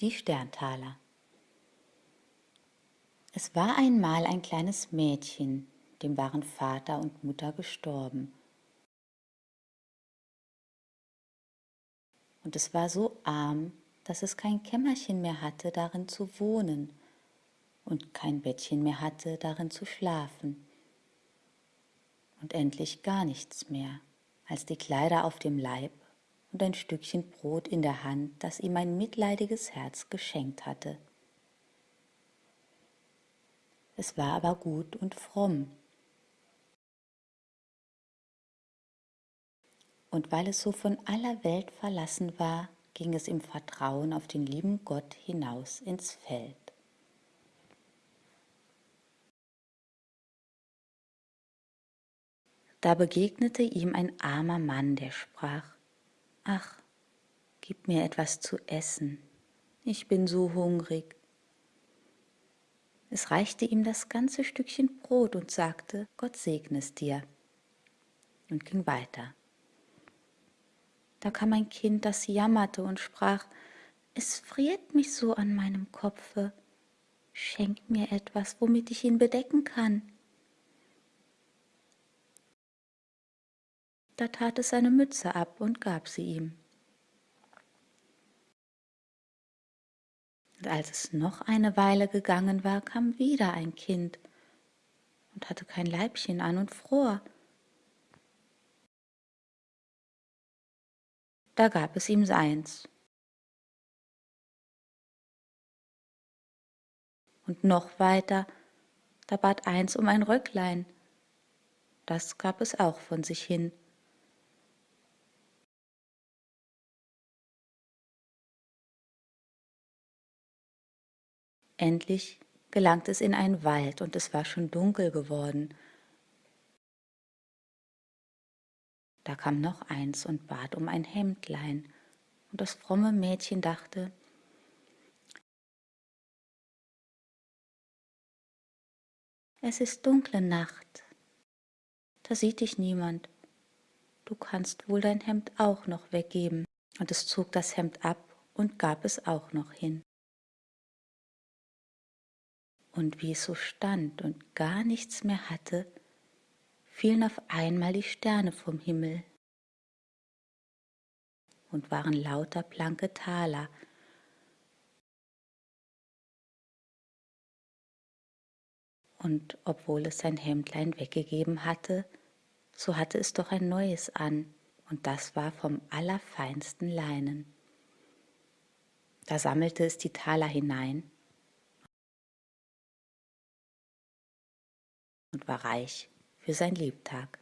Die Sterntaler Es war einmal ein kleines Mädchen, dem waren Vater und Mutter gestorben. Und es war so arm, dass es kein Kämmerchen mehr hatte, darin zu wohnen und kein Bettchen mehr hatte, darin zu schlafen. Und endlich gar nichts mehr, als die Kleider auf dem Leib und ein Stückchen Brot in der Hand, das ihm ein mitleidiges Herz geschenkt hatte. Es war aber gut und fromm. Und weil es so von aller Welt verlassen war, ging es im Vertrauen auf den lieben Gott hinaus ins Feld. Da begegnete ihm ein armer Mann, der sprach, Ach, gib mir etwas zu essen, ich bin so hungrig. Es reichte ihm das ganze Stückchen Brot und sagte, Gott segne es dir, und ging weiter. Da kam ein Kind, das jammerte und sprach, es friert mich so an meinem Kopfe, schenk mir etwas, womit ich ihn bedecken kann. Da tat es seine Mütze ab und gab sie ihm. Und als es noch eine Weile gegangen war, kam wieder ein Kind und hatte kein Leibchen an und fror. Da gab es ihm seins. Und noch weiter, da bat eins um ein Röcklein. Das gab es auch von sich hin. Endlich gelangt es in einen Wald und es war schon dunkel geworden. Da kam noch eins und bat um ein Hemdlein, und das fromme Mädchen dachte, es ist dunkle Nacht, da sieht dich niemand, du kannst wohl dein Hemd auch noch weggeben. Und es zog das Hemd ab und gab es auch noch hin und wie es so stand und gar nichts mehr hatte, fielen auf einmal die Sterne vom Himmel und waren lauter blanke Taler. Und obwohl es sein Hemdlein weggegeben hatte, so hatte es doch ein neues an, und das war vom allerfeinsten Leinen. Da sammelte es die Taler hinein und war reich für sein Lebtag.